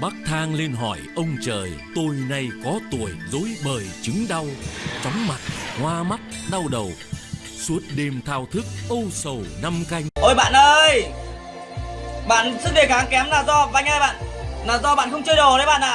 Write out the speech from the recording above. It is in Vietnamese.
Bác thang lên hỏi ông trời Tôi nay có tuổi dối bời chứng đau Chóng mặt, hoa mắt, đau đầu. Suốt đêm thao thức âu sầu năm canh. Ôi bạn ơi! Bạn sức đề kháng kém là do Anh ơi bạn Là do bạn không chơi đồ đấy bạn ạ.